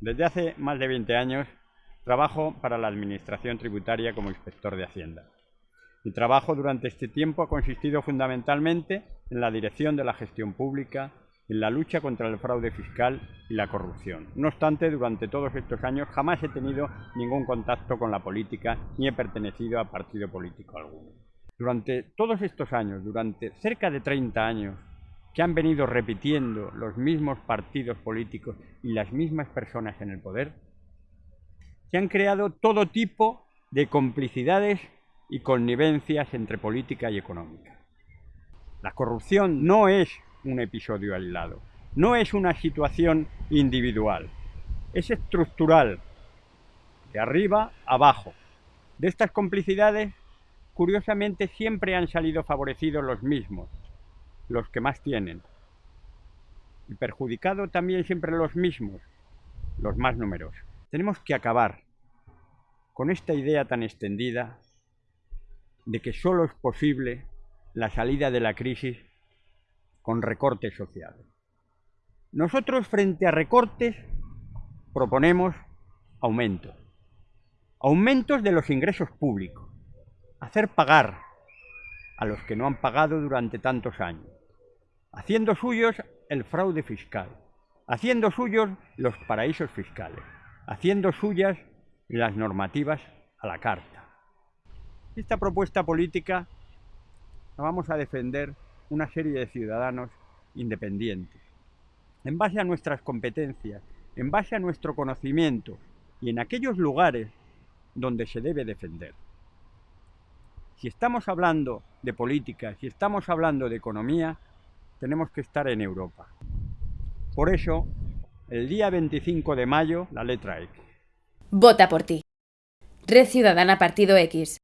Desde hace más de 20 años trabajo para la Administración Tributaria como inspector de Hacienda. Mi trabajo durante este tiempo ha consistido fundamentalmente en la dirección de la gestión pública, en la lucha contra el fraude fiscal y la corrupción. No obstante, durante todos estos años jamás he tenido ningún contacto con la política ni he pertenecido a partido político alguno. Durante todos estos años, durante cerca de 30 años, que han venido repitiendo los mismos partidos políticos y las mismas personas en el poder, se han creado todo tipo de complicidades y connivencias entre política y económica. La corrupción no es un episodio aislado, no es una situación individual, es estructural, de arriba abajo. De estas complicidades, curiosamente, siempre han salido favorecidos los mismos, los que más tienen. Y perjudicado también siempre los mismos, los más numerosos. Tenemos que acabar con esta idea tan extendida de que solo es posible la salida de la crisis con recortes sociales. Nosotros frente a recortes proponemos aumentos. Aumentos de los ingresos públicos. Hacer pagar a los que no han pagado durante tantos años haciendo suyos el fraude fiscal, haciendo suyos los paraísos fiscales, haciendo suyas las normativas a la carta. Esta propuesta política la vamos a defender una serie de ciudadanos independientes, en base a nuestras competencias, en base a nuestro conocimiento y en aquellos lugares donde se debe defender. Si estamos hablando de política, si estamos hablando de economía, tenemos que estar en Europa. Por eso, el día 25 de mayo, la letra X. Vota por ti. Red Ciudadana Partido X.